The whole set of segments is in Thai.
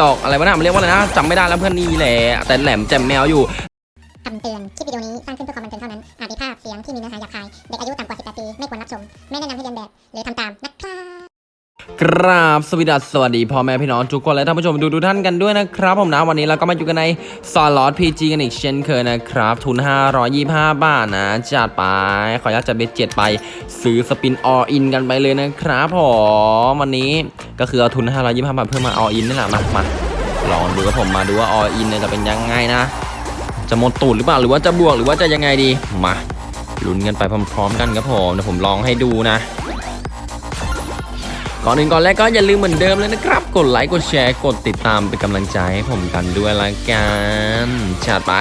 ดอกอะไรวะนะมันเรียกว่าอะไรนะจำไม่ได้แล้วเพื่อนนี่แหละแต่แหลมแจ่มแมวอยู่คำเตือน คลิปวิดีโอนี้สร้างขึ้นเพื่อความบันเทิงเท่านั้น อาจมีภาพเสียงที่มีเนื้อหาหยาบคาย เด็กอายุต่ำกว่า 18 ปี ไม่ควรรับชม ไม่แนะนำให้เรียนแบบ หรือทำตามนะครับ กราบสวัสดีสวัสดีพ่อแม่พี่น้องทุกคนและท่านผู้ชมดูดูท่านกันด้วยนะครับผมนะวันนี้เราก็มาอยู่กันในซอลอ t พีจีกันอีกเช่นเคยนะครับ ทุน 525 บาทนะจัดไป ขออนุญาตจัดเบ็ดเจ็ดไป ซื้อสปินออินกันไปเลยนะครับผมวันนี้ก็คือเอาทุน 525 บาทเพื่อมา all in นี่แหละมามาลองดูกับผมมาดูว่า all in เนี่ยจะเป็นยังไงนะ จะหมดตูดหรือเปล่าหรือว่าจะบวกหรือว่าจะยังไงดีมาลุ้นกันไปพร้อมๆกันครับผมเดี๋ยวผมลองให้ดูนะ ก่อนอื่นก่อนแรกก็อย่าลืมเหมือนเดิมเลยนะครับ กดไลค์กดแชร์กดติดตามเป็นกำลังใจให้ผมกันด้วยละกันจัดไป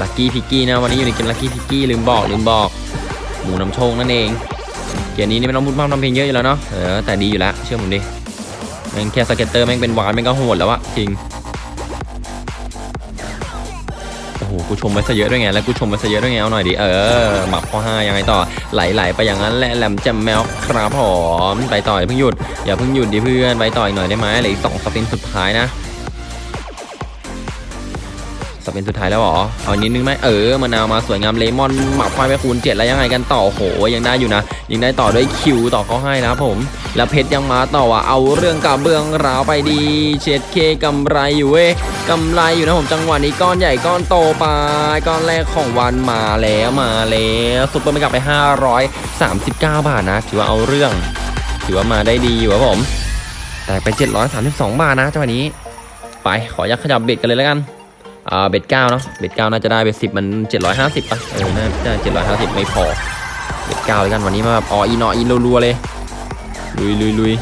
Lucky Piggy นะวันนี้อยู่ในเกม Lucky Piggy ลืมบอกลืมบอก หมูนำโชคนั่นเองเกมนี้นี่ไม่ต้องพูดมากทำเพลงเยอะอยู่แล้วเนาะเออแต่ดีอยู่แล้วเชื่อผมดิแม่งแค่ scatter แม่งเป็น wild แม่งก็โหดแล้วอะจริง กูชมไปซะเยอะด้วยไงแล้วกูชมไปซะเยอะด้วยไงเอาหน่อยดิเออหมับคูณห้ายังไงต่อไหลๆไปอย่างนั้นแหละแหล่มแจ่มแมวครับผมไปต่ออย่าเพิ่งหยุดอย่าเพิ่งหยุดดิเพื่อนไปต่ออีกหน่อยได้ไหมเหลืออีกสอง spin สุดท้ายนะ สปินสุดท้ายแล้วหรอ เอานิดนึงไหมเออมะนาวมาสวยงามเลมอนหมับควายไปคูณเจ็ดแล้วยังไงกันต่อโหยังได้อยู่นะ ยังได้ต่อด้วยคิวต่อเขาให้นะผม แล้วเพชรยังมาต่อว่ะเอาเรื่องกับเบื้องราวไปดีเช็ดเคกำไรอยู่เว้ยกำไรอยู่นะผมจังหวะนี้ก้อนใหญ่ก้อนโตไปก้อนแรกของวันมาแล้วมาแล้วซุปเปอร์ไม่กลับไป 539 บาทนะ ถือว่าเอาเรื่อง ถือว่ามาได้ดีอยู่ครับผม แต่ไป 732 บาทนะจังหวะนี้ ไปขอยักขยับเบ็ดกันเลยแล้วกัน อ่าเบ็ดเก้าเนาะเบ็ดเก้าน่าจะได้เบ็ดสิบมันเจ็ดร้อยห้าสิบป่ะเออน่าจะเจ็ดร้อยห้าสิบไม่พอเบ็ดเก้าเลยกันวันนี้มาแบบอ๋ออีนออีนรัวๆเลยลุยลุยลุย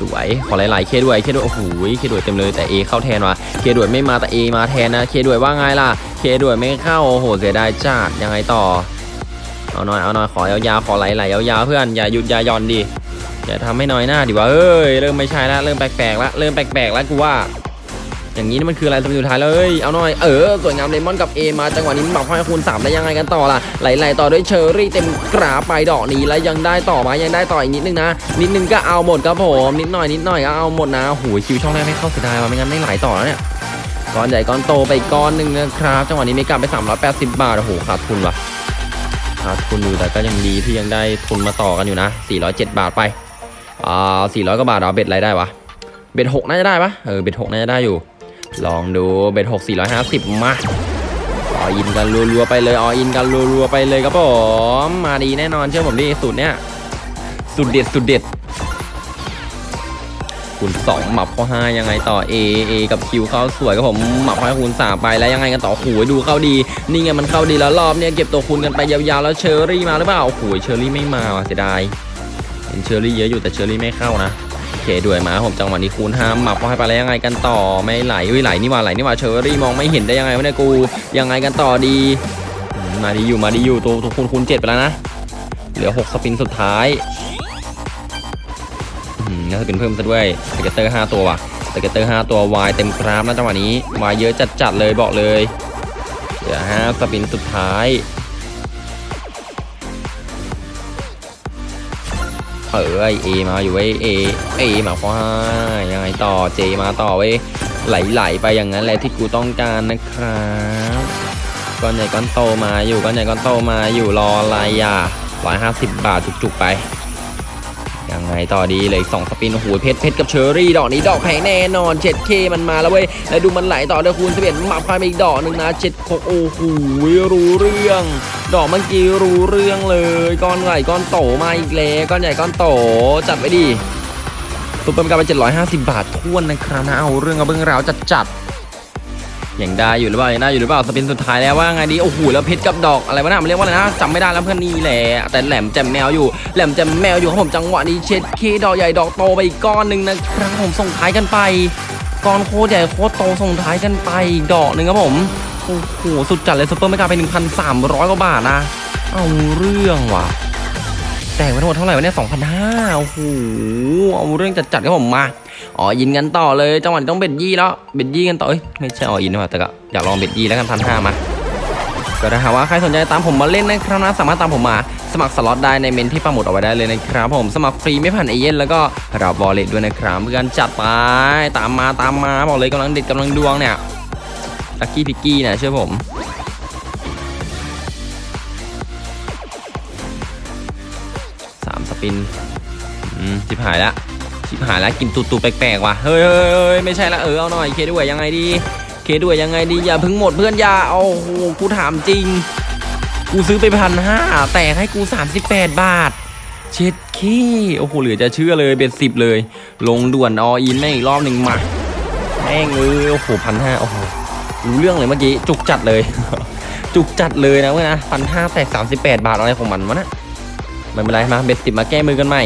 สวยขอหลายๆเคด้วยเคด้วยโอ้โหเคด้วยเต็มเลยแต่เอเข้าแทนว่ะเคด้วยไม่มาแต่เอมาแทนนะเคด้วยว่าไงล่ะเคด้วยไม่เข้าโอ้โหเสียดายจัดยังไงต่อเอาหน่อยเอาหน่อยขอยาวๆขอไหลๆยาวๆเพื่อนอย่าหยุดอย่าย่อนดิอย่าทำให้น้อยหน้าดิวะเอ้ยเริ่มไม่ใช่ละเริ่มแปลกๆละเริ่มแปลกๆแล้วกูว่า อย่างนี้นี่มันคืออะไรสปินสุดท้ายเลยเอาหน่อยเออสวยงามเลมอนกับ A มาจังหวะนี้หมักให้คูณ3ได้ยังไงกันต่อล่ะไหลๆต่อด้วยเชอร์รี่เต็มกราไปดอกนี้แล้วยังได้ต่อมายังได้ต่ออีกนิดนึงนะ นิดนึงก็เอาหมดครับผมนิดหน่อยนิดหน่อยก็เอาหมดนะหูยคิวช่องแรกไม่เข้าเสียดายว่ะไม่งั้นไม่ไหลต่อแล้วเนี่ยก้อนใหญ่ก้อนโตไปก้อนหนึ่งนะครับจังหวะนี้ไม่กลับไป 380 บาทโอ้โหขาดทุนว่ะขาดทุนอยู่แต่ก็ยังดีที่ยังได้ทุนมาต่อกันอยู่นะ 407 บาทไปอ่า400กว่าบาทเอา bet อะไรได้วะ bet หกน่าจะได้ปะเออ bet หกน่าจะได้อยู่ ลองดู bet หกสี่ร้อยห้าสิบมาออินกันรัวๆไปเลยออินกันรัวๆไปเลยครับผมมาดีแน่นอนเชื่อผมดิสูตรเนี้ยสุดเด็ดสุดเด็ดคูณสองหมับคูณห้ายังไงต่อ A A กับ Q เข้าสวยครับผมหมับข้อคูณสามไปแล้วยังไงกันต่อโอ้ยดูเข้าดีนี่ไงมันเข้าดีแล้วรอบเนี้ยเก็บตัวคูณกันไปยาวๆแล้วเชอรี่มาหรือเปล่าโอ้โหเชอรี่ไม่มาว่ะเสียดายเห็นเชอรี่เยอะอยู่แต่เชอรี่ไม่เข้านะ K ด้วยมาผมจังหวะนี้คูณห้าหมับให้ไปแล้วยังไงกันต่อไม่ไหลอุ้ยไหลนี่หว่าไหลนี่หว่าเชอรี่มองไม่เห็นได้ยังไงวะเนี่ยกูยังไงกันต่อดีมาดีอยู่มาดีอยู่ตัวตัวคูณคูณเจ็ดไปแล้วนะเหลือหก spin สุดท้ายอืมน่าจะเป็นเพิ่มซะด้วย scatter ห้าตัวว่ะ scatter ห้าตัว wild เต็มกราฟนะจังหวะนี้วายเยอะจัดจัดๆเลยบอกเลยเหลือห้า spin สุดท้าย เออไอ A มาอยู่เว้ย A A มาควายังไงต่อ J มาต่อเว้ยไหลๆไปอย่างนั้นแหละที่กูต้องการนะครับก้อนใหญ่ก้อนโตมาอยู่ก้อนใหญ่ก้อนโตมาอยู่รออะไรอะร้อยห้าสิบบาทจุกๆไป ไงต่อดีเลยสองสปินโอ้โหเพชรเพชรกับเชอรี่ดอกนี้ดอกแพงแน่นอนเจ็ดเคมันมาแล้วเว้ยแล้วดูมันไหลต่อด้วยคูณสิบเอ็ดมาพายไปอีกดอกหนึ่งนะเจ็ดโโอ้โหรู้เรื่อง ดอกเมื่อกี้รู้เรื่องเลยก้อนใหญ่ก้อนโตมาอีกแล้วก้อนใหญ่ก้อนโตจัดไว้ดิซุปเปอร์มันกายเป็น750 บาทท้วนนะครับนะเอาเรื่องเอาเบื้องราวจัดจัด ย่างได้อยู่หรือเปล่าอย่างได้อยู่หรือเปล่าสปินสุดท้ายแล้วว่าไงดีโอ้โหแล้วเพชรกับดอกอะไรวะนะมันเรียกว่าอะไรนะจำไม่ได้แล้วเพื่อนนี่แหละแต่แหลมแจมแมวอยู่แหลมแจมแมวอยู่ครับผมจังหวะนี้เช็ดเคดอกใหญ่ดอกโตไปอีกก้อนหนึ่งนะครับผมส่งท้ายกันไปก้อนโคตรใหญ่โคตรโตส่งท้ายกันไปดอกหนึ่งครับผมโอ้โหสุดจัดเลยซุปเปอร์ไม่กาไป 1,300กว่าบาทนะ เอาเรื่องว่ะ แต่งไปทั้งหมดเท่าไหร่วะเนี่ย2,500โอ้โห เอาเรื่องจัดๆครับผมมา อ๋อยินกันต่อเลย จังหวะนี้ต้องเบ็ดยี่แล้ว เบ็ดยี่กันต่อเอ้ย ไม่ใช่อ๋อยินนะว่ะแต่ก็อยากลองเบ็ดยี่แล้วกันพันห้ามาก็ถ้าหากว่าใครสนใจตามผมมาเล่นนะครับนะ สามารถตามผมมา สมัครสล็อตได้ในเมนที่ปังหมุดเอาไว้ได้เลยนะครับ ผม สมัครฟรีไม่ผ่านเอเย่นแล้วก็รับวอลเล็ตด้วยนะครับเพื่อนจัดไป ตามมาตามมาบอกเลยกำลังเด็ดกำลังดวงเนี่ยลักกี้พิกกี้เนี่ยเชื่อผม ปินอืมชิบหายละชิบหายละกินตูตูแปลกๆว่ะเฮ้ยเฮ้ยเฮ้ยไม่ใช่ละเออเอาหน่อยเคด้วยยังไงดี เคด้วยยังไงดีอย่าพึ่งหมดเพื่อนยาโอ้โหกูถามจริง กูซื้อไปพันห้าแตกให้กู 38 บาทเช็ดขี้โอ้โหเหลือจะเชื่อเลยเป็นสิบเลย ลงด่วนออินแม่งอีกรอบหนึ่งมาแม่งเออโอ้โหพันห้าโอ้โหรู้เรื่องเลยเมื่อกี้จุกจัดเลย จุกจัดเลยนะเว้ยนะพันห้าแตก38บาทอะไรของมันวะนะ ไม่เป็นไรมาเบ็ดสิบมาแก้มือกันใหม่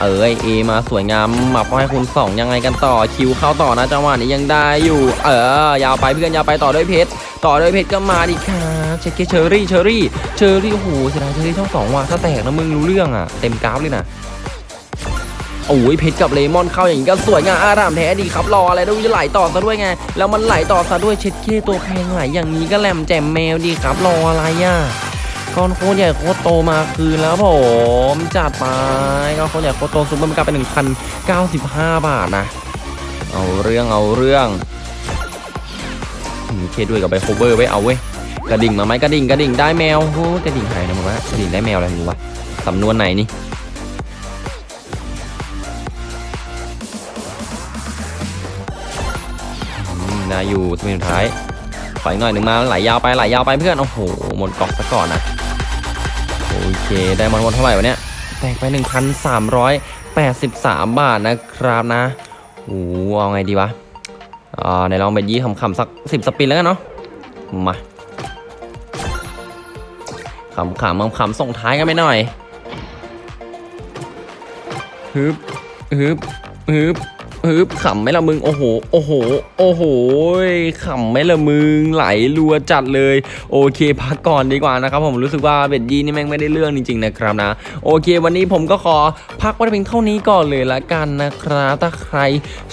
เออเอมาสวยงามมาพอให้คุณสองยังไงกันต่อคิวเข้าต่อนะจังหวะนี้ยังได้อยู่ เออยาวไปเพื่อนยาวไปต่อด้วยเพชรต่อด้วยเพชรก็มาดิครับเช็คเกเชอรี่เชอรี่เชอรี่โอ้โหเสียดายเชอรี่ช่องสองว่ะถ้าแตกนะมึงรู้เรื่องอะเต็มกราฟเลยนะโอ้ยเพชรกับเลมอนเข้าอย่างนี้ก็สวยงามอารามแท้ดีครับรออะไรด้วยจะไหลต่อซะด้วยไง แล้วมันไหลต่อซะด้วยเช็ดเคตัวแพงไหลอย่างนี้ก็แหลมแจ่มแมวดีครับรออะไรอะ ก้อนโคตรใหญ่โคตรโตมาคืนแล้วผมจัดไปก้อนโคตรใหญ่โคตรโตซุปเปอร์มันกลับไป1,095 บาทนะ เอาเรื่องเอาเรื่องมีเคด้วยกับไปโคเวอร์ไว้เอาเว้ยกระดิ่งมาไหมกระดิ่งกระดิ่งได้แมวโอ้กระดิ่งหายนะมึงวะกระดิ่งได้แมวอะไรมึงวะสำนวนไหนนี่อืมได้อยู่สมินสุดท้ายปล่อยหน่อยหนึ่งมาไหลยาวไปไหลยาวไปเพื่อนโอ้โหหมดกล่องซะก่อนนะ โอเค ได้มันหมดเท่าไหร่วะเนี่ย แตกไป 1,383 บาทนะครับนะโอ้โหเอาไงดีวะอ่าในลองไปยี่คำๆสัก 10 สปินแล้วกันเนาะ มาขำขำขำส่งท้ายกันไปหน่อยฮึบฮึบฮึบ ฮึบขำไหมละมึงโอ้โหโอ้โหโอ้โหขำไหมละมึงไหลรัวจัดเลย โอเคพักก่อนดีกว่านะครับผมรู้สึกว่า bet ยี่นี่แม่งไม่ได้เรื่องจริงๆนะครับนะ โอเค วันนี้ผมก็ขอพักไว้เพียงเท่านี้ก่อนเลยละกันนะครับถ้าใคร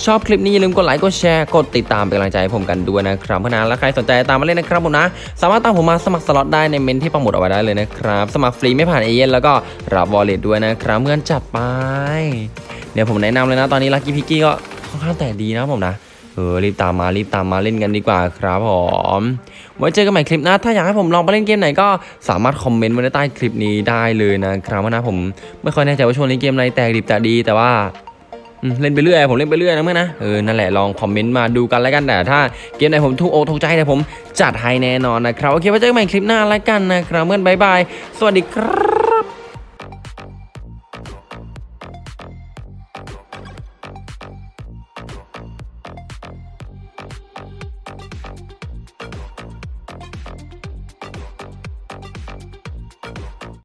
ชอบคลิปนี้อย่าลืมกดไลค์กดแชร์กดติดตามเป็นกำลังใจให้ผมกันด้วยนะครับเพราะนั้นแล้วใครสนใจตามมาเล่นนะครับผมนะ สามารถตามผมมาสมัครสล็อตได้ในเมนต์ที่ปักหมุดเอาไว้ได้เลยนะครับ สมัครฟรีไม่ผ่านเอเย่นต์แล้วก็รับ wallet ด้วยนะครับเพื่อนจัดไป เดี๋ยวผมแนะนำเลยนะตอนนี้ Lucky Piggy ก็ค่อนข้างแตกดีนะผมนะเออรีบตามมารีบตามมาเล่นกันดีกว่าครับผมไว้เจอกันใหม่คลิปหน้าถ้าอยากให้ผมลองไปเล่นเกมไหนก็สามารถคอมเมนต์ไว้ใต้คลิปนี้ได้เลยนะครับว่านะผมไม่ค่อยแน่ใจว่าช่วงนี้เกมอะไรแตกดีไม่แตกดีแต่ว่าเล่นไปเรื่อยผมเล่นไปเรื่อยนะเพื่อนนะเออนั่นแหละลองคอมเมนต์มาดูกันแล้วกันแต่ถ้าเกมไหนผมถูกอกถูกใจเดี๋ยวผมจัดให้แน่นอนนะครับโอเคไว้เจอกันใหม่คลิปหน้าแล้วกันนะครับเพื่อน bye byeสวัสดีครับ